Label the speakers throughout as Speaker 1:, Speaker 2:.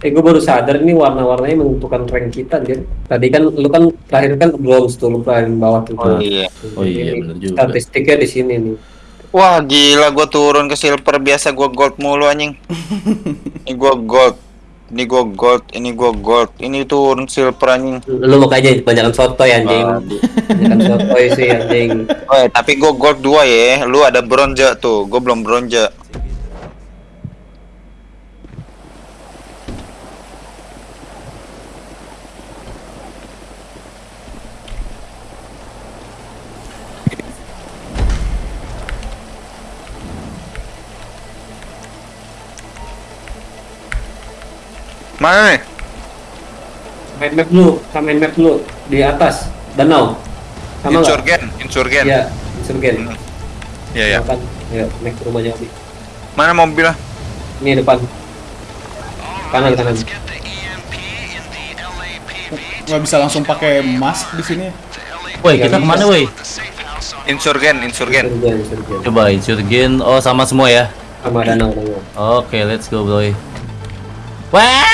Speaker 1: Eh gue baru sadar ini warna-warnanya menentukan rank kita anjir. Tadi kan lu kan terakhir kan bronze tuh lu paling bawah tuh.
Speaker 2: Oh iya.
Speaker 3: Oh iya,
Speaker 1: Ini
Speaker 3: bener juga.
Speaker 1: Statistiknya di sini nih.
Speaker 2: Wah gila gue turun ke silver biasa gue gold mulu anjing. ini gue gold. Ini gue gold, ini gue gold, ini turun silver anjing.
Speaker 1: Lu mau aja kebanyakan sotoy anjing. Kebanyakan sotoy sih anjing.
Speaker 2: Oh, tapi gue gold 2 ya. Lu ada bronze tuh, gue belum bronze. Mana nih?
Speaker 1: Main map lu, sama main map lu di atas danau. Sama?
Speaker 2: Insurgen, insurgen.
Speaker 1: Iya, insurgen.
Speaker 2: Hmm. Iya ya.
Speaker 1: Makan. Ya, naik ke rumahnya Abi.
Speaker 2: Mana mobilnya?
Speaker 1: Ini depan. Kanan kanan.
Speaker 4: Nggak bisa langsung pakai mask di sini.
Speaker 3: Woi, kita
Speaker 1: bisa.
Speaker 3: ke mana woi?
Speaker 2: Insurgen, insurgen.
Speaker 1: Insurgen, insurgen.
Speaker 3: Coba insurgen. Oh, sama semua ya.
Speaker 1: Sama danau.
Speaker 3: Oke, let's go, boy. Wah!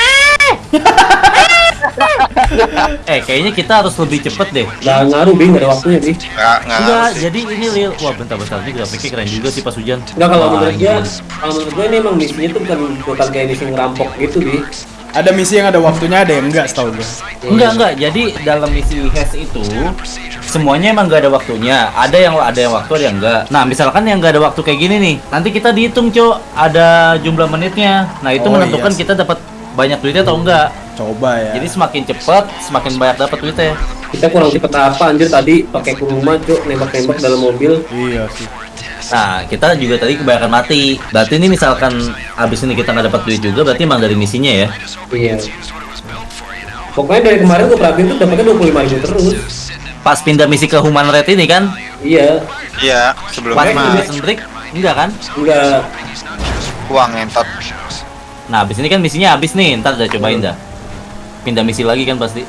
Speaker 3: eh, kayaknya kita harus lebih cepet deh.
Speaker 1: Gak ngaruh bing, gak ada waktunya bing.
Speaker 2: Enggak, enggak.
Speaker 3: Enggak,
Speaker 2: harus sih.
Speaker 3: jadi ini Lil. Wah, bentar-bentar ini grafiknya keren juga sih pas hujan.
Speaker 1: Enggak kalau menurut gue, kalau menurut gue ini emang misinya tuh bukan bukan kayak misi ngerampok gitu bi.
Speaker 4: Ada misi yang ada waktunya, ada yang enggak setahu gue.
Speaker 3: Enggak, enggak. Jadi dalam misi HES itu semuanya emang gak ada waktunya. Ada yang ada yang waktu, ada yang enggak. Nah, misalkan yang gak ada waktu kayak gini nih, nanti kita dihitung, Cok. Ada jumlah menitnya. Nah, itu
Speaker 4: Oh,
Speaker 3: menentukan
Speaker 4: iya.
Speaker 3: kita dapat banyak duitnya atau enggak.
Speaker 4: Coba ya.
Speaker 3: Jadi semakin cepat, semakin banyak dapat duitnya.
Speaker 1: Kita kurang cepet apa anjir tadi pakai ke rumah cuk nembak-nembak dalam mobil.
Speaker 4: Iya sih.
Speaker 3: Nah, kita juga tadi kebanyakan mati. Berarti ini misalkan abis ini kita nggak dapat duit juga, berarti emang dari misinya ya.
Speaker 1: Iya. Pokoknya dari kemarin gue perhatiin tuh dapatnya 25 ribu terus.
Speaker 3: Pas pindah misi ke Human Red ini kan,
Speaker 1: Iya,
Speaker 2: Iya,
Speaker 3: pas
Speaker 2: sebelumnya
Speaker 3: Prison Break, enggak kan?
Speaker 1: enggak.
Speaker 2: uang ngentot.
Speaker 3: Nah, abis ini kan misinya habis nih, ntar udah cobain dah. Pindah misi lagi kan pasti.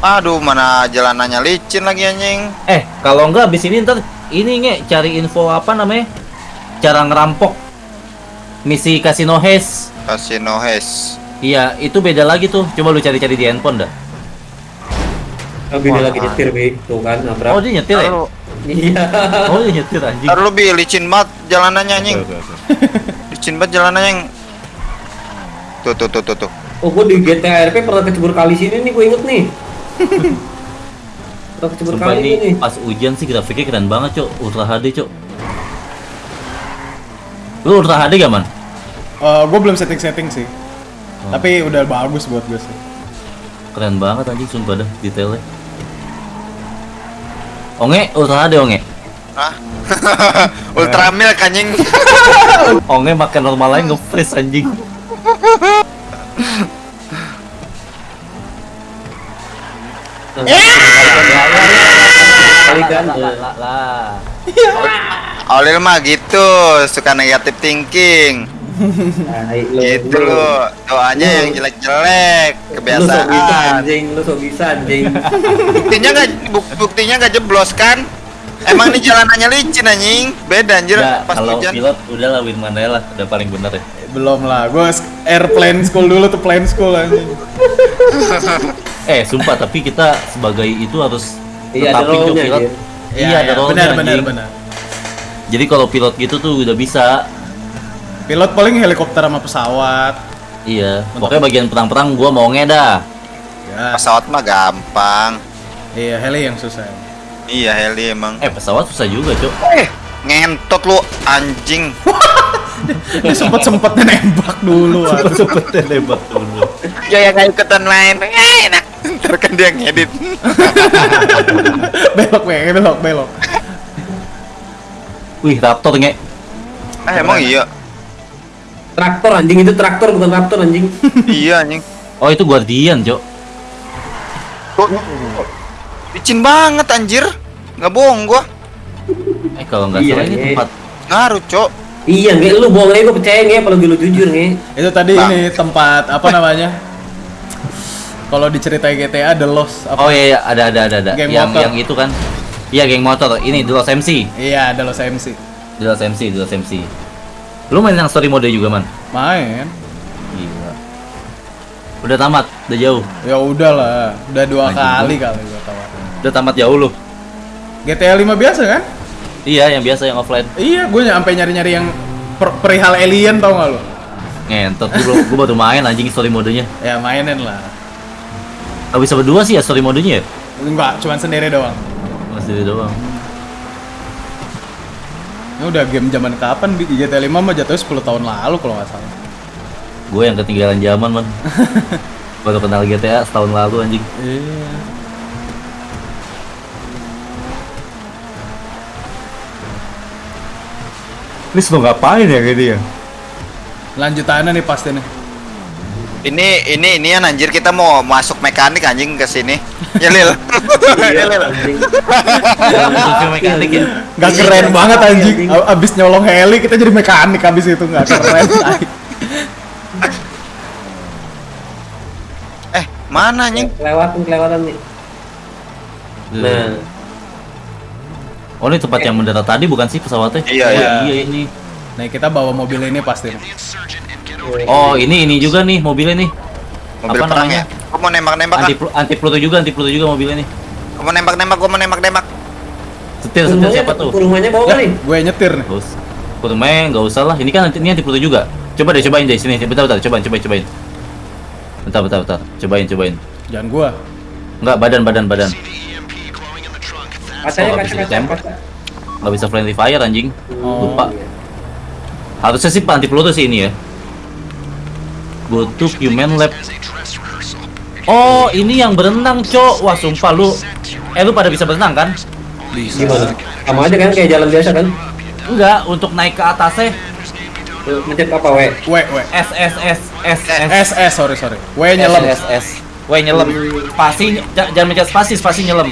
Speaker 2: Aduh, mana jalanannya licin lagi anjing.
Speaker 3: Eh, kalau enggak abis ini ntar ini nge cari info apa namanya? Cara ngerampok misi Casino Heist.
Speaker 2: Casino Hes.
Speaker 3: Iya, itu beda lagi tuh. Coba lu cari-cari di handphone dah.
Speaker 1: Dia
Speaker 2: Wah.
Speaker 1: lagi nyetir bi, tuh kan nabrak.
Speaker 3: Oh, dia nyetir ya?
Speaker 2: Taruh,
Speaker 1: Iya.
Speaker 3: Oh, dia nyetir anjing.
Speaker 2: taruh lu bi licin banget jalanannya anjing. Licin banget jalanannya yang Tuh tuh tuh tuh tuh.
Speaker 1: Oh gue di GTA RP pernah kecebur kali sini nih gue inget nih. pernah kecebur
Speaker 3: Sumpah
Speaker 1: kali
Speaker 3: ini pas hujan sih grafiknya keren banget, Cok. Ultra HD, Cok. Lu Ultra HD gak, Man?
Speaker 4: gue belum setting-setting sih. Tapi udah bagus buat gue sih.
Speaker 3: Keren banget anjing, sumpah dah detailnya. Onge, Ultra HD, Onge.
Speaker 2: Hah? Ultramilk anjing.
Speaker 3: Onge makan normal aja nge-freeze anjing.
Speaker 1: Kali kan.
Speaker 3: Lah.
Speaker 2: Olil mah gitu, suka negatif thinking.
Speaker 1: Lu.
Speaker 2: Gitu lu. Doanya yang jelek-jelek,
Speaker 1: Lu sok bisa
Speaker 2: kebiasaan.
Speaker 1: anjing, lu sok bisa anjing.
Speaker 2: Buktinya nggak buk- buktinya nggak jeblos kan? Emang ini jalanannya licin anjing. Beda anjir
Speaker 3: Nggak,
Speaker 2: pas
Speaker 3: kalau
Speaker 2: hujan.
Speaker 3: pilot udah lah Win Mandela udah paling bener ya.
Speaker 4: Belum lah. Gue airplane school dulu tuh plane school anjing.
Speaker 3: Eh, sumpah tapi kita sebagai itu harus
Speaker 1: Iya, ada
Speaker 3: pilot.
Speaker 1: Jir.
Speaker 3: Iya, ada role
Speaker 4: Benar, benar, benar.
Speaker 3: Jadi kalau pilot gitu tuh udah bisa.
Speaker 4: Pilot paling helikopter sama pesawat.
Speaker 3: Iya, pokoknya bagian perang-perang gua mau dah.
Speaker 4: Ya,
Speaker 2: Pesawat mah gampang.
Speaker 4: Iya heli yang susah.
Speaker 2: Iya heli emang.
Speaker 3: Eh, pesawat susah juga, Cok.
Speaker 2: Eh, ngentot lu anjing.
Speaker 4: Ini sempet sempetnya nembak dulu. aduh.
Speaker 3: Cepet lebat dulu.
Speaker 2: Ya yang nggak ikutan main. Eh, enak. Ntar kan dia ngedit.
Speaker 4: belok, belok, belok, belok.
Speaker 3: Wih, Raptor nge.
Speaker 2: Ah emang iya.
Speaker 1: Traktor anjing itu traktor bukan raptor anjing.
Speaker 2: iya anjing.
Speaker 3: Oh, itu Guardian, Cok.
Speaker 2: Licin banget anjir. Nggak bohong gua.
Speaker 3: Eh, kalau nggak
Speaker 1: Iya,
Speaker 3: salah ini
Speaker 1: Nge.
Speaker 3: tempat
Speaker 2: Ngaruh, Cok.
Speaker 1: Iya, nge, lu bohong aja gue percaya nge, kalau lu jujur nge.
Speaker 4: Itu tadi
Speaker 2: Bang.
Speaker 4: ini tempat apa namanya? Kalau diceritain GTA The Lost apa?
Speaker 3: Oh iya, iya, ada ada ada ada.
Speaker 4: Game
Speaker 3: yang
Speaker 4: motor.
Speaker 3: yang itu kan. Iya, geng motor. Ini Dulos MC.
Speaker 4: Iya, ada Los MC.
Speaker 3: Dulos MC, Dulos MC. Lu main yang story mode juga, Man?
Speaker 4: Main.
Speaker 3: Gila. Udah tamat, udah jauh.
Speaker 4: Ya udahlah, udah dua
Speaker 3: Anjing
Speaker 4: kali kali gua.
Speaker 3: Udah tamat jauh lu.
Speaker 4: GTA 5 biasa kan?
Speaker 3: Iya, yang biasa yang offline.
Speaker 4: Iya, gue sampai nyari-nyari yang per- perihal alien tau gak lu?
Speaker 3: Ngentot, gua, gua baru main anjing story modenya.
Speaker 4: Ya mainin lah.
Speaker 3: Gak bisa berdua sih ya story modenya ya?
Speaker 4: Enggak, cuman sendiri doang.
Speaker 3: Masih doang.
Speaker 4: Ini udah game zaman kapan? Di GTA 5 mah jatuhnya 10 tahun lalu kalau nggak salah.
Speaker 3: Gue yang ketinggalan zaman, Man. baru kenal GTA setahun lalu anjing.
Speaker 4: Iya.
Speaker 3: Ini mau ngapain ya gini ya?
Speaker 4: Lanjutannya nih pasti nih.
Speaker 2: Ini ini ini an anjir kita mau masuk mekanik anjing ke sini. Ya Lil. Ya, Lil.
Speaker 3: Mekanik ya.
Speaker 1: Iya,
Speaker 4: keren
Speaker 1: iya,
Speaker 4: banget anjing. Abis nyolong heli kita jadi mekanik abis itu nggak keren.
Speaker 2: Eh, mana anjing?
Speaker 1: Kelewatan kelewatan nih. Nah,
Speaker 3: Oh ini tempat yang mendarat tadi bukan sih pesawatnya?
Speaker 2: Iya,
Speaker 3: Oh,
Speaker 4: iya.
Speaker 3: iya ini.
Speaker 4: Nah kita bawa mobil ini pasti. nih.
Speaker 3: Oh ini ini juga nih mobilnya nih.
Speaker 2: Mobil
Speaker 3: Apa
Speaker 2: perang
Speaker 3: namanya?
Speaker 2: ya? Gua mau nembak-nembak ah.
Speaker 3: Anti anti peluru juga anti peluru juga mobilnya nih.
Speaker 2: Gua mau nembak-nembak, gua mau nembak-nembak.
Speaker 3: Setir setir siapa tuh?
Speaker 1: rumahnya bawa kali.
Speaker 4: gue nyetir nih.
Speaker 3: Usah. Kurumnya nggak usah lah. Ini kan ini anti peluru juga. Coba deh cobain deh sini. Bentar bentar cobain cobain cobain. Bentar bentar bentar. Cobain cobain.
Speaker 4: Jangan gua.
Speaker 3: Enggak badan badan badan.
Speaker 1: Kacanya
Speaker 3: Oh,
Speaker 1: kaca
Speaker 3: bisa
Speaker 1: kaca kaca.
Speaker 3: Nggak bisa friendly fire anjing.
Speaker 4: Oh.
Speaker 3: Lupa. Harusnya sih anti peluru sih ini ya. Go to human lab. Oh, ini yang berenang, Cok. Wah, sumpah lu. Eh, lu pada bisa berenang kan?
Speaker 1: Gimana? Sama aja kan kayak jalan biasa kan?
Speaker 3: Enggak, untuk naik ke atasnya
Speaker 1: Tuh, Mencet apa W?
Speaker 4: W W.
Speaker 3: S S S S S
Speaker 4: S S sorry sorry. W nyelam.
Speaker 3: S S. W nyelam. Spasi jangan mencet spasi, spasi nyelam.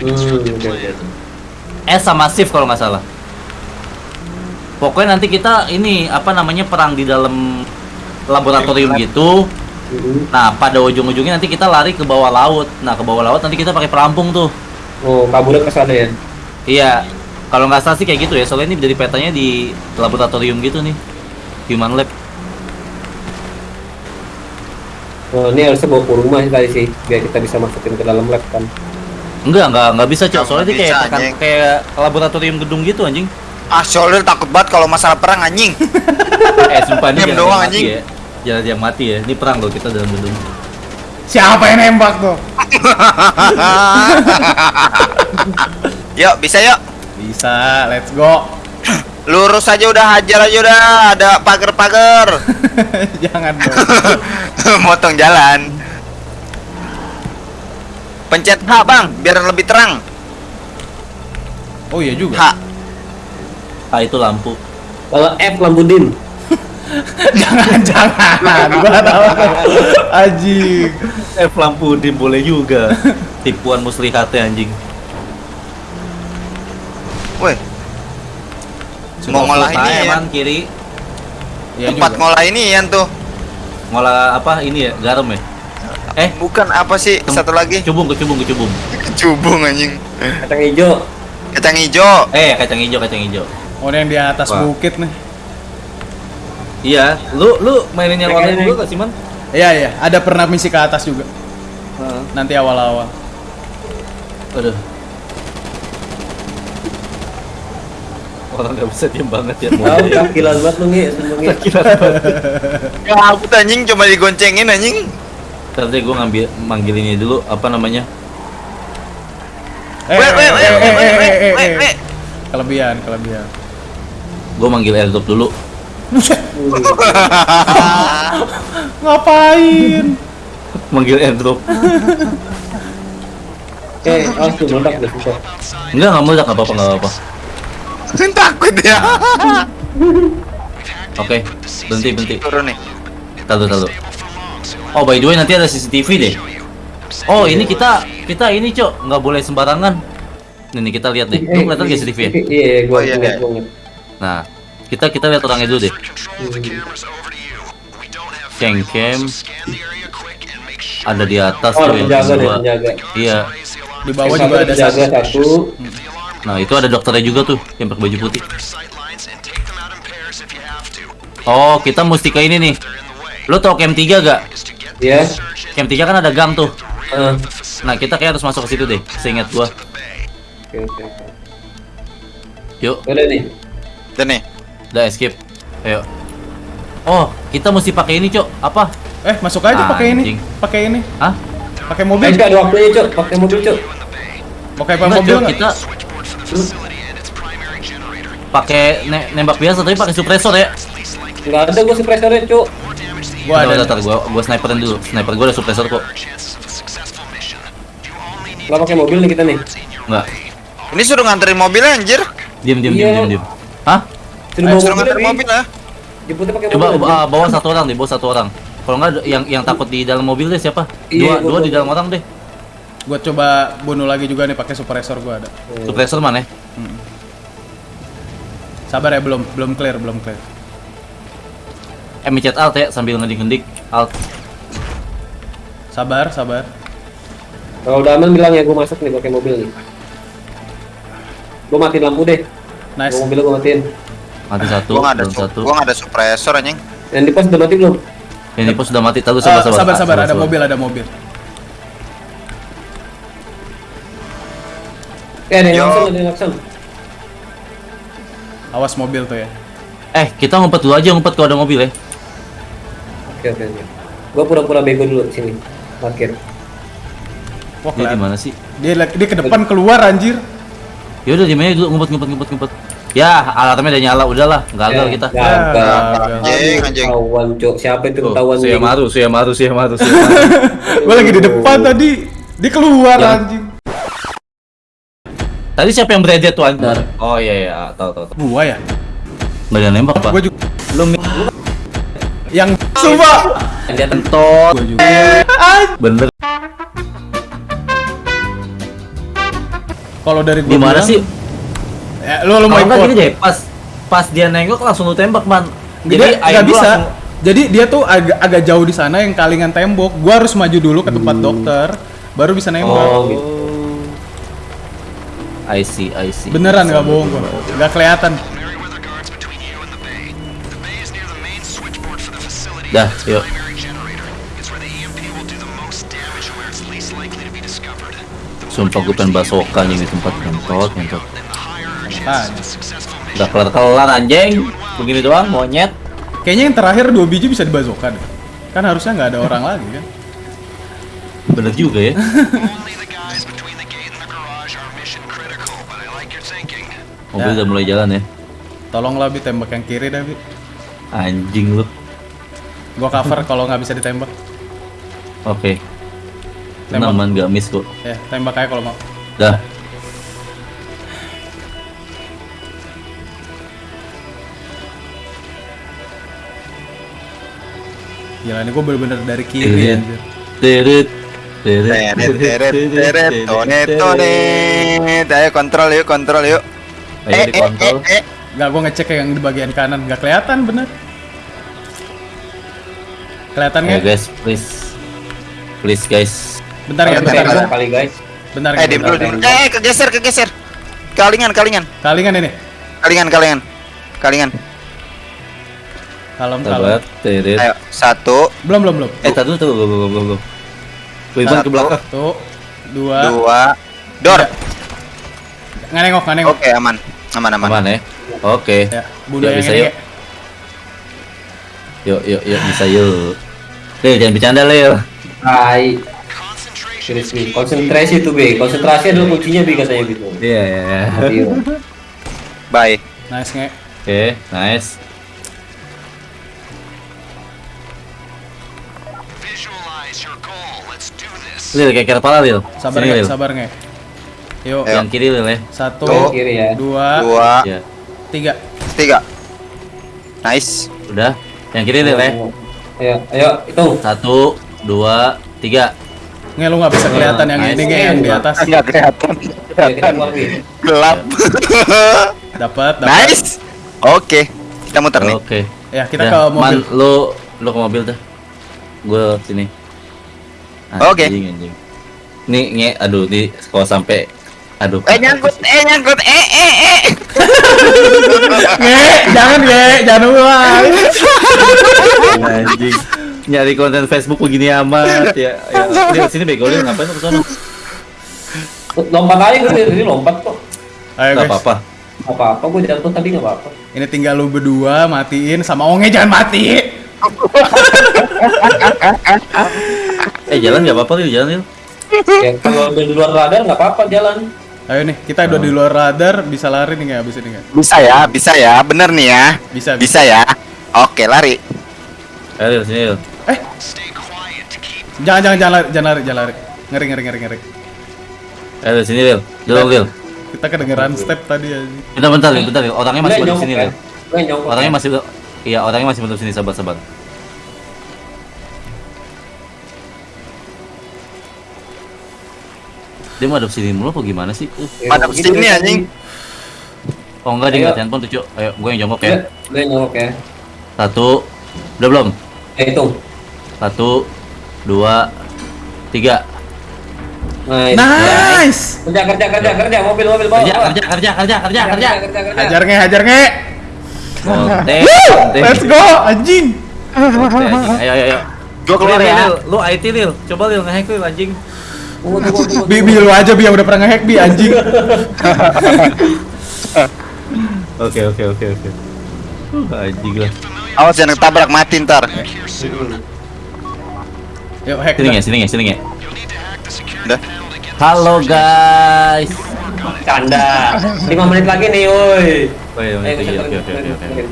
Speaker 1: Hmm.
Speaker 3: S sama shift kalau nggak salah. Pokoknya nanti kita ini apa namanya perang di dalam laboratorium gitu.
Speaker 1: Mhm.
Speaker 3: Nah, pada ujung-ujungnya nanti kita lari ke bawah laut. Nah, ke bawah laut nanti kita pakai perampung tuh.
Speaker 1: Oh, kabulnya ke sana ya.
Speaker 3: Iya. Kalau nggak salah sih kayak gitu ya. Soalnya ini dari petanya di laboratorium gitu nih. Human lab.
Speaker 1: Oh, ini harusnya bawa ke rumah sih tadi sih, biar kita bisa masukin ke dalam lab kan.
Speaker 3: Enggak, enggak, enggak bisa, Cok. Soalnya dia kayak tekan- kayak laboratorium gedung gitu anjing.
Speaker 2: Ah, shoulder takut banget kalau masalah perang anjing.
Speaker 3: eh, sumpah ini
Speaker 2: doang,
Speaker 3: yang mati
Speaker 2: anjing.
Speaker 3: ya. Jangan yang mati ya. Ini perang loh kita dalam gedung.
Speaker 4: Siapa yang nembak tuh?
Speaker 2: yuk, bisa yuk.
Speaker 4: Bisa, let's go.
Speaker 2: Lurus aja udah hajar aja udah, ada pagar-pagar.
Speaker 4: Jangan dong.
Speaker 2: Motong jalan. Pencet H, Bang, biar lebih terang.
Speaker 4: Oh iya juga.
Speaker 2: H.
Speaker 3: Ah, itu lampu.
Speaker 1: Kalau F lampu dim.
Speaker 4: jangan jangan. Gua tahu. Anjing.
Speaker 3: F lampu dim boleh juga. Tipuan muslihatnya anjing.
Speaker 2: Weh, mau ngolah ini ya.
Speaker 3: man kiri.
Speaker 4: Iya
Speaker 2: Tempat
Speaker 4: juga.
Speaker 2: ngolah ini ya tuh.
Speaker 3: Ngolah apa ini ya? Garam ya? Eh,
Speaker 2: Bukan apa sih?
Speaker 3: Tem-
Speaker 2: Satu lagi.
Speaker 3: kecubung, kecubung, kecubung.
Speaker 2: Kecubung anjing.
Speaker 1: Kacang hijau.
Speaker 2: Kacang hijau.
Speaker 3: Eh, kacang hijau, kacang hijau.
Speaker 4: Oh yang di atas
Speaker 3: Wah.
Speaker 4: bukit nih.
Speaker 3: Iya, lu lu mainin yang online dulu gak sih, Man?
Speaker 4: Iya iya, ada pernah misi ke atas juga. Nanti awal-awal.
Speaker 3: Aduh. Orang gak bisa diem banget ya.
Speaker 1: Tahu kakilan banget lu ngi, sembunyi.
Speaker 2: Kabut anjing cuma digoncengin anjing.
Speaker 3: Ntar deh gue ngambil manggil ini dulu apa namanya?
Speaker 4: Eh, eh, eh, eh, eh, eh, eh, eh. Kelebihan, kelebihan.
Speaker 3: Gue manggil airdrop dulu.
Speaker 4: Ngapain?
Speaker 3: Manggil airdrop.
Speaker 1: Eh, tuh meledak deh susah.
Speaker 3: Enggak, nggak meledak, nggak apa-apa, nggak apa-apa.
Speaker 2: Takut ya.
Speaker 3: Oke, berhenti, berhenti.
Speaker 2: Turun nih.
Speaker 3: Tahu, tahu. Oh, by the way nanti ada CCTV deh. Oh, ini kita kita ini, Cok, nggak boleh sembarangan. Nih, nih, kita lihat deh. Lu kelihatan gak CCTV ya?
Speaker 1: Iya, gua
Speaker 2: Oh, iya, iya.
Speaker 1: gua.
Speaker 3: Nah, kita kita lihat orangnya dulu deh. Ceng cam ada di atas
Speaker 1: Oh,
Speaker 3: tuh yang kedua.
Speaker 1: penjaga.
Speaker 3: Iya,
Speaker 4: Di bawah juga ada satu.
Speaker 1: satu.
Speaker 3: Nah, itu ada dokternya juga tuh yang pakai baju putih. Oh, kita mesti ke ini nih. Lo tau camp 3 gak?
Speaker 1: Iya.
Speaker 3: Camp 3 kan ada gang tuh.
Speaker 1: Ah,
Speaker 3: Nah, kita kayak harus masuk ke situ deh. Seingat gua.
Speaker 1: Oke oke.
Speaker 3: Yuk,
Speaker 1: Udah nih.
Speaker 2: Dan nih.
Speaker 3: udah escape. Ayo. Oh, kita mesti pakai ini, Cok. Apa?
Speaker 4: Eh, masuk aja pakai ini. Pakai ini.
Speaker 3: Hah?
Speaker 4: Pakai mobil.
Speaker 1: nggak ada waktunya, Cok. Pakai mobil, Cok.
Speaker 4: Mau kayak
Speaker 3: Enggak,
Speaker 4: mobil
Speaker 3: Cok, kita pakai ne- nembak biasa tapi pakai suppressor ya.
Speaker 1: Nggak ada gua suppressornya, Cok.
Speaker 4: Gua ada.
Speaker 3: udah, ntar gua gua sniperin dulu. Sniper gua ada suppressor kok.
Speaker 1: Nggak pakai mobil nih kita nih.
Speaker 3: Enggak.
Speaker 2: Ini suruh nganterin mobilnya anjir.
Speaker 3: Diam, diam,
Speaker 1: Iya.
Speaker 3: diam, diam, diam. Hah?
Speaker 1: Suruh
Speaker 2: Ayo,
Speaker 1: bawa
Speaker 2: suruh
Speaker 1: mobil
Speaker 2: nganterin mobil lah.
Speaker 1: Jemputnya pakai
Speaker 3: Coba
Speaker 1: mobil.
Speaker 3: uh, bawa satu orang deh, bawa satu orang. Kalau nggak yang yang takut di dalam mobil deh siapa?
Speaker 1: Iya,
Speaker 3: Dua,
Speaker 1: gua-
Speaker 3: dua
Speaker 1: gua-
Speaker 3: di dalam orang deh.
Speaker 4: Gua coba bunuh lagi juga nih pakai suppressor gua ada.
Speaker 3: Suppressor mana? ya?
Speaker 4: Sabar ya, belum belum clear, belum clear.
Speaker 3: Eh, mencet alt ya sambil ngedik-ngedik alt.
Speaker 4: Sabar, sabar.
Speaker 1: Kalau udah aman bilang ya gua masuk nih pakai mobil nih. Gua matiin lampu deh.
Speaker 4: Nice.
Speaker 1: Gua mobilnya gua matiin.
Speaker 3: Mati satu,
Speaker 2: Gua nggak ada
Speaker 3: satu.
Speaker 2: gua nggak ada suppressor anjing.
Speaker 1: Yang di pos udah mati belum?
Speaker 3: Yang di pos sudah mati.
Speaker 4: Eh,
Speaker 3: sabar, sabar.
Speaker 4: sabar,
Speaker 3: Ah,
Speaker 4: sabar, ada
Speaker 3: sabar.
Speaker 4: mobil, ada mobil.
Speaker 1: Eh, ada yang langsung, ada yang langsung.
Speaker 4: Awas mobil tuh ya.
Speaker 3: Eh, kita ngumpet dulu aja, ngumpet kalau ada mobil ya.
Speaker 1: Oke, oke, oke. Gua pura-pura bego dulu di sini. Parkir.
Speaker 4: Wah,
Speaker 3: Dia di
Speaker 4: kelihatan.
Speaker 3: mana sih?
Speaker 4: Dia lagi dia ke depan keluar anjir.
Speaker 3: Ya udah di mana dulu ngumpet, ngumpet, ngumpet, ngumpet. Ya, alatnya udah nyala, udahlah, gagal
Speaker 1: Ya,
Speaker 3: kita.
Speaker 1: Gagal.
Speaker 2: Anjing, anjing.
Speaker 1: Ketahuan, Cok. Siapa itu ketahuan?
Speaker 3: Suya
Speaker 1: nih?
Speaker 3: maru, suya maru, suya maru, suya maru.
Speaker 4: Gua lagi di depan tadi. Dia keluar
Speaker 3: Yang-
Speaker 4: anjing.
Speaker 3: Tadi siapa yang beredit tuh anjir? Oh iya iya, tahu tahu tahu.
Speaker 4: Gua ya.
Speaker 3: Nggak ada nembak, Pak.
Speaker 4: Gua juga
Speaker 3: Belum
Speaker 4: yang sumpah.
Speaker 1: Dia
Speaker 3: tentot.
Speaker 4: Gua juga.
Speaker 3: Bener.
Speaker 4: Kalau dari gua
Speaker 3: Gimana
Speaker 4: bilang-
Speaker 3: sih?
Speaker 4: Ya, lu lu mau ikut.
Speaker 3: gini deh, pas pas dia nengok langsung lu tembak, Man.
Speaker 4: Jadi nggak
Speaker 3: gua
Speaker 4: bisa.
Speaker 3: langsung-
Speaker 4: Jadi dia tuh agak agak jauh di sana yang kalingan tembok. Gua harus maju dulu ke tempat dokter, baru bisa nembak.
Speaker 1: Oh, gitu.
Speaker 3: I see, I see.
Speaker 4: Beneran nggak bohong gua. Nggak kelihatan.
Speaker 3: Dah, yuk. Sumpah gue pengen basokan nih di tempat kentot, kentot. Udah kelar-kelar anjing. Begini doang, monyet.
Speaker 4: kayaknya yang terakhir dua biji bisa dibazokan. Kan harusnya nggak ada orang lagi kan?
Speaker 3: Bener juga ya. Mobil udah mulai jalan ya.
Speaker 4: Tolonglah bi tembak yang kiri dah bi.
Speaker 3: Anjing lu.
Speaker 4: Gua cover kalau nggak bisa ditembak.
Speaker 3: Oke.
Speaker 4: Tembak.
Speaker 3: Tenang man, gak miss kok.
Speaker 4: Ya tembak aja kalau mau.
Speaker 3: Dah.
Speaker 4: Gila ini gua bener-bener dari kiri anjir.
Speaker 3: Teret. Teret.
Speaker 2: Teret teret tonet tonet. Ayo kontrol yuk, kontrol yuk.
Speaker 3: Ayo dikontrol.
Speaker 2: eh, eh.
Speaker 4: Nggak gua ngecek yang di bagian kanan nggak kelihatan bener. Kelihatan nggak?
Speaker 3: guys, please. Please guys.
Speaker 4: Bentar ya,
Speaker 1: Bentar, kali guys.
Speaker 4: bentar,
Speaker 2: Eh, diem dulu, diem. Eh, kegeser, kegeser. Kalingan, kalingan.
Speaker 4: Kalingan ini.
Speaker 2: Kalingan, kalingan. Kalingan.
Speaker 4: Kalem, kalem.
Speaker 2: Ayo, satu,
Speaker 4: Belum, belum, belum.
Speaker 3: Eh, tadi dulu, tuh, belum, belum, belum. Wiban ke
Speaker 2: Satu.
Speaker 3: belakang.
Speaker 4: Tuh, dua.
Speaker 2: dua, dor.
Speaker 4: Nggak nengok, nggak nengok.
Speaker 2: Oke, aman. Aman, aman.
Speaker 3: Aman ya? Oke.
Speaker 4: Ya, bunuh
Speaker 3: Yuk,
Speaker 4: yang
Speaker 3: bisa
Speaker 4: ini.
Speaker 3: yuk. Yuk, yuk, yuk, bisa yuk. Lil, jangan bercanda, Lil.
Speaker 1: Hai. Serius konsentrasi tuh B. Konsentrasi adalah kuncinya B katanya gitu.
Speaker 3: Iya, iya, iya.
Speaker 1: Iya.
Speaker 2: Bye.
Speaker 4: Nice, nge.
Speaker 3: Oke, nice. Lil, kayak kira kepala, Lil.
Speaker 4: Sabar, nge.
Speaker 3: Lil.
Speaker 4: Sabar, nge. Yuk.
Speaker 3: Yang kiri, Lil, ya.
Speaker 4: satu,
Speaker 2: Tuh.
Speaker 1: Kiri ya.
Speaker 4: dua,
Speaker 2: Dua,
Speaker 3: Iya.
Speaker 4: tiga.
Speaker 2: tiga. Nice.
Speaker 3: Udah. Yang kiri, Lil, ya.
Speaker 1: Ayo, ayo, hitung.
Speaker 3: Satu, dua, tiga.
Speaker 4: Nge, lu nggak bisa kelihatan yang ini, nge, yang di atas.
Speaker 2: Enggak kelihatan. Gelap.
Speaker 4: Dapat, dapat.
Speaker 2: nice. Oke. Kita muter nih.
Speaker 3: Oke.
Speaker 4: Ya, kita ke mobil.
Speaker 3: Man, lu, lu ke mobil dah. Gue sini.
Speaker 2: Oke.
Speaker 3: Anjing, anjing. Nih, nge, aduh, nih kalau sampai Aduh.
Speaker 2: Eh nyangkut, eh nyangkut, eh eh eh.
Speaker 4: Nge, jangan nge, jangan ulang.
Speaker 3: Anjing. Nyari konten Facebook begini amat ya. ya. Lihat sini bego Lil, ngapain lu ke sana?
Speaker 1: Lompat aja gue dari lompat kok.
Speaker 4: Ayo
Speaker 3: Enggak
Speaker 4: guys,
Speaker 3: apa-apa.
Speaker 1: Gak apa-apa, gue jatuh tadi gak apa-apa.
Speaker 4: ini tinggal lu berdua matiin sama Onge jangan mati.
Speaker 3: Eh jalan enggak apa-apa Lil, jalan Lil.
Speaker 1: Ya, kalau di luar radar gak apa-apa jalan.
Speaker 4: Ayo nih, kita udah di luar radar, bisa lari nih nggak abis ini nggak?
Speaker 2: Bisa ya, bisa ya, bener nih ya.
Speaker 4: Bisa, bisa.
Speaker 2: Bisa ya. Oke, lari.
Speaker 3: Ayo sini Lil.
Speaker 4: Jangan, jangan, jangan lari, jangan lari, jangan lari. Ngeri, ngeri, ngeri, ngeri.
Speaker 3: Ayo sini Lil. Jalan Lil.
Speaker 4: Kita kedengeran step tadi aja.
Speaker 3: Bentar bentar Lil, bentar Lil. Orangnya masih belum
Speaker 1: nyongkok
Speaker 3: sini
Speaker 1: ya.
Speaker 3: Lil.
Speaker 1: Nyongkok.
Speaker 3: Orangnya
Speaker 1: ya.
Speaker 3: masih Iya, orangnya masih belum sini, sabar Dia mau adopsi sini mulu apa gimana sih? Uh.
Speaker 1: Ya,
Speaker 2: Madep
Speaker 1: gitu
Speaker 2: sini,
Speaker 1: deh.
Speaker 2: anjing.
Speaker 3: Oh enggak, dia nggak handphone tuh, Cuk. Ayo, gue yang jongkok ya.
Speaker 1: gue nyongkok ya.
Speaker 3: Satu, udah belum?
Speaker 1: Eh, hitung.
Speaker 3: Satu, dua, tiga.
Speaker 1: Nice.
Speaker 4: Nice.
Speaker 1: Kerja, kerja, kerja, kerja. Mobil, mobil, bawa.
Speaker 3: Kerja, kerja, kerja, kerja, kerja, kerja.
Speaker 4: Hajar nge, hajar nge. Let's go, anjing.
Speaker 3: Ayo, ayo, ayo.
Speaker 2: Gua keluar ya.
Speaker 3: Lu IT Lil, coba Lil nge-hack Lil anjing.
Speaker 4: Bi, bi lu aja bi yang udah pernah ngehack bi anjing.
Speaker 3: Oke, oke, oke, oke. Anjing lah.
Speaker 2: Awas jangan ketabrak mati ntar.
Speaker 4: Yuk hack.
Speaker 3: Sini nge, sini nge, sini nge.
Speaker 2: Udah.
Speaker 3: Halo guys.
Speaker 1: Canda. 5 menit lagi nih, woi.
Speaker 3: Oh iya, oke, oke, oke, oke.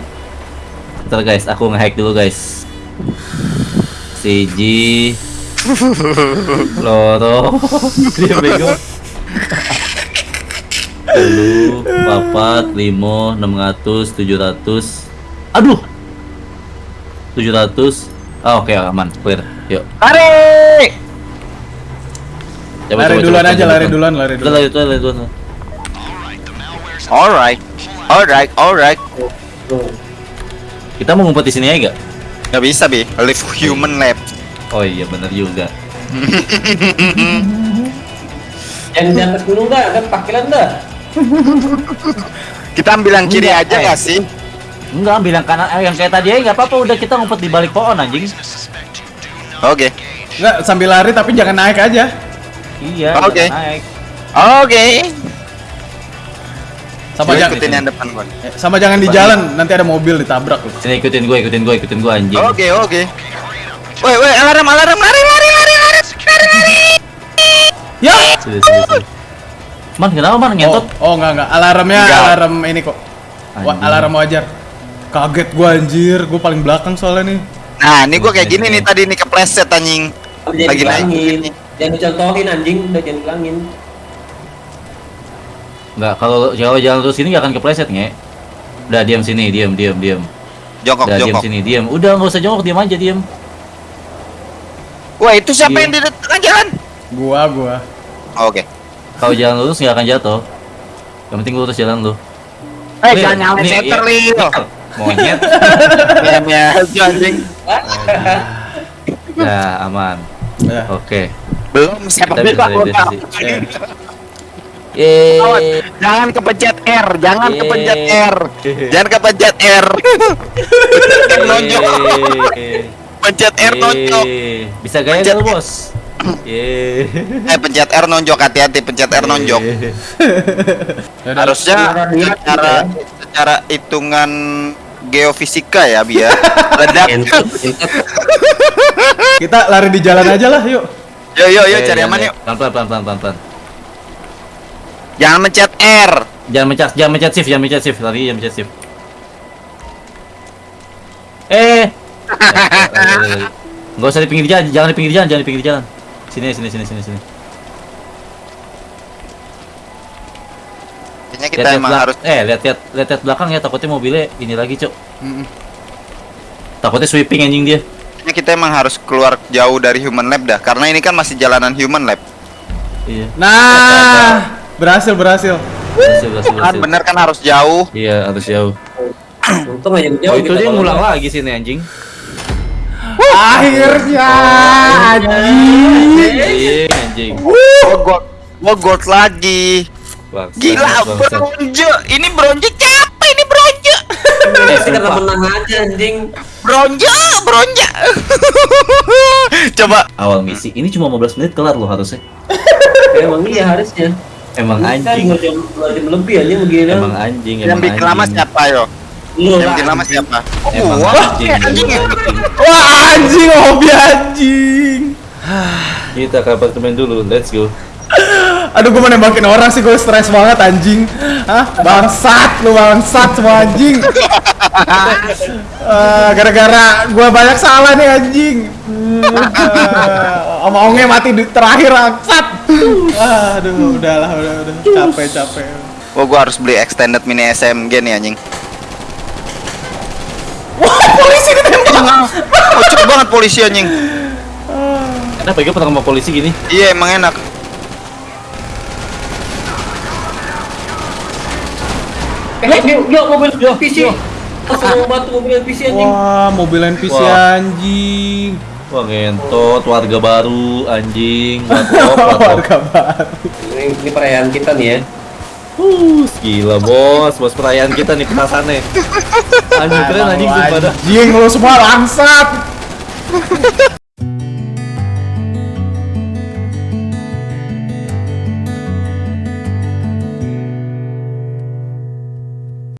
Speaker 3: Bentar guys, aku nge-hack dulu guys. Siji Loro Dia bego Telu Papat Limo Enam ratus Tujuh ratus Aduh Tujuh ratus Ah oke aman clear Yuk
Speaker 2: Lari.
Speaker 3: Coba,
Speaker 4: Lari
Speaker 3: coba,
Speaker 4: duluan
Speaker 3: coba,
Speaker 4: aja,
Speaker 3: coba,
Speaker 4: lari
Speaker 3: coba.
Speaker 4: duluan, lari duluan.
Speaker 3: lari duluan lari duluan
Speaker 2: Alright. Alright, alright.
Speaker 3: Kita mau ngumpet di sini aja gak?
Speaker 2: Gak bisa, Bi. Live human lab.
Speaker 3: Oh iya bener juga
Speaker 1: Yang di atas gunung dah, kan pakilan dah.
Speaker 2: Kita ambil yang kiri
Speaker 3: Enggak,
Speaker 2: aja
Speaker 3: eh.
Speaker 2: gak sih?
Speaker 3: Enggak bilang kanan eh, yang kayak tadi aja nggak apa-apa udah kita ngumpet di balik pohon anjing
Speaker 2: Oke.
Speaker 4: Enggak, sambil lari tapi jangan naik aja.
Speaker 3: Iya
Speaker 2: Oke.
Speaker 3: jangan naik
Speaker 2: Oke.
Speaker 4: Sama jangan
Speaker 2: ikutin yang depan gua.
Speaker 4: eh, sama jangan di jalan, nanti ada mobil ditabrak.
Speaker 3: Sini ikutin gue, ikutin gue, ikutin gue anjing.
Speaker 2: Oke, oke. Woi, woi, alarm, alarm, lari, lari, lari, lari, lari, lari.
Speaker 4: Ya.
Speaker 3: Sini, sini, sini. Man, kenapa man
Speaker 4: Oh,
Speaker 3: ngentot?
Speaker 4: oh enggak enggak, alarmnya
Speaker 2: Enggak.
Speaker 4: alarm ini kok. Wa-
Speaker 3: Anjing.
Speaker 4: alarm wajar. Kaget gua anjir, gua paling belakang soalnya nih.
Speaker 2: Nah, ini gua kayak gini nih tadi nih kepleset anjing. Lagi naik.
Speaker 1: dibilangin. Jangan dicontohin anjing, udah jangan bilangin.
Speaker 3: Enggak, kalau kalau jalan terus ini nggak akan kepleset nge. Udah diam sini, diam, diam, diam.
Speaker 2: Jongkok,
Speaker 3: Udah diam sini, diam. Udah nggak usah jongkok, diam aja, diam.
Speaker 2: Wah, itu siapa
Speaker 3: Iya.
Speaker 2: yang di tengah jalan?
Speaker 4: Gua gua.
Speaker 2: Oke.
Speaker 3: Kalau jalan lurus nggak akan jatuh. Yang penting lurus jalan lu.
Speaker 2: Eh,
Speaker 3: Lil,
Speaker 2: jangan nyalain
Speaker 3: nih,
Speaker 2: center,
Speaker 3: iya.
Speaker 2: Lil.
Speaker 3: Monyet.
Speaker 2: Meme aja anjing.
Speaker 3: ya, aman.
Speaker 4: Ya.
Speaker 3: Oke.
Speaker 2: Belum
Speaker 3: sisi.
Speaker 4: Eh,
Speaker 2: Awas,
Speaker 3: Yeay.
Speaker 2: Jangan kepencet R, jangan
Speaker 3: Yeay.
Speaker 2: kepencet R. Jangan kepencet R. Pencet R nonjok. Pencet R nonjok.
Speaker 3: Bisa gaya
Speaker 2: Pencet
Speaker 3: bos? Yeay.
Speaker 2: Eh, pencet R nonjok hati-hati, pencet R nonjok.
Speaker 4: Ya.
Speaker 2: Harusnya secara
Speaker 1: gitu
Speaker 2: secara hitungan geofisika ya biar ledak.
Speaker 1: Entot, entot.
Speaker 4: Kita lari di jalan aja lah, yuk.
Speaker 2: Yo yo yo cari aman
Speaker 3: eh.
Speaker 2: yuk.
Speaker 3: Pelan pelan pelan pelan pelan.
Speaker 2: Jangan mencet R.
Speaker 3: Jangan mencet jangan mencet shift, jangan mencet shift. Lari jangan mencet shift. Eh. Enggak usah di pinggir jalan, jangan di pinggir jalan, jangan di pinggir jalan. Sini sini sini sini sini.
Speaker 2: Kayaknya kita
Speaker 3: Lihat,
Speaker 2: emang harus
Speaker 3: eh lihat lihat lihat lihat belakang ya takutnya mobilnya ini lagi, Cok. Takutnya sweeping anjing dia.
Speaker 2: kayaknya kita emang harus keluar jauh dari human lab dah karena ini kan masih jalanan human lab.
Speaker 3: Iya.
Speaker 4: Nah, berhasil berhasil.
Speaker 3: Berhasil, berhasil,
Speaker 2: Kan
Speaker 3: berhasil.
Speaker 2: bener kan harus jauh.
Speaker 3: Iya, harus jauh.
Speaker 1: Untung aja jauh.
Speaker 3: Oh, itu dia ngulang lagi sini anjing.
Speaker 4: Akhirnya anjing.
Speaker 3: Anjing, anjing.
Speaker 2: Gua gold lagi.
Speaker 3: Bangsat,
Speaker 2: Gila, bronze. Ini bronze capek ini bronze.
Speaker 1: Eh, karena menang aja anjing.
Speaker 2: Bronze, bronze. Coba
Speaker 3: Awal misi ini cuma 15 menit kelar loh harusnya.
Speaker 1: Emang iya harusnya.
Speaker 3: Emang anjing.
Speaker 1: jam, jam lebih aja begini.
Speaker 3: Emang anjing,
Speaker 2: yang
Speaker 3: emang
Speaker 2: bikin lama siapa yo?
Speaker 1: Lu
Speaker 2: Yang bikin lama
Speaker 1: anjing.
Speaker 2: siapa? Oh,
Speaker 3: Emang anjing,
Speaker 2: Eh, anjing.
Speaker 4: Wah anjing hobi anjing.
Speaker 3: Kita ke apartemen dulu, let's go.
Speaker 4: Aduh gue mau nembakin orang sih gue stres banget anjing. Hah? Bangsat lu bangsat semua anjing. Eh, Gara-gara gue banyak salah nih anjing. Uh, Om Onge mati di terakhir bangsat. Aduh udahlah udah udah capek capek.
Speaker 2: Oh, gua harus beli extended mini SMG nih anjing.
Speaker 4: Wah polisi ditembak.
Speaker 2: Kocak banget polisi anjing.
Speaker 3: Kenapa gue pernah sama polisi gini?
Speaker 2: Iya, emang enak.
Speaker 1: Eh, yuk, yuk mobil PC. Langsung bantu mobil PC anjing.
Speaker 4: Wah mobil NPC
Speaker 3: Wah.
Speaker 4: anjing.
Speaker 3: Wah ngentot, warga baru, anjing.
Speaker 4: Warga baru.
Speaker 1: Ini, ini perayaan kita nih ya.
Speaker 3: Uh, gila bos, bos perayaan kita nih petasannya. Anjing keren anjing sumpah dah.
Speaker 4: Anjing lu semua bangsat.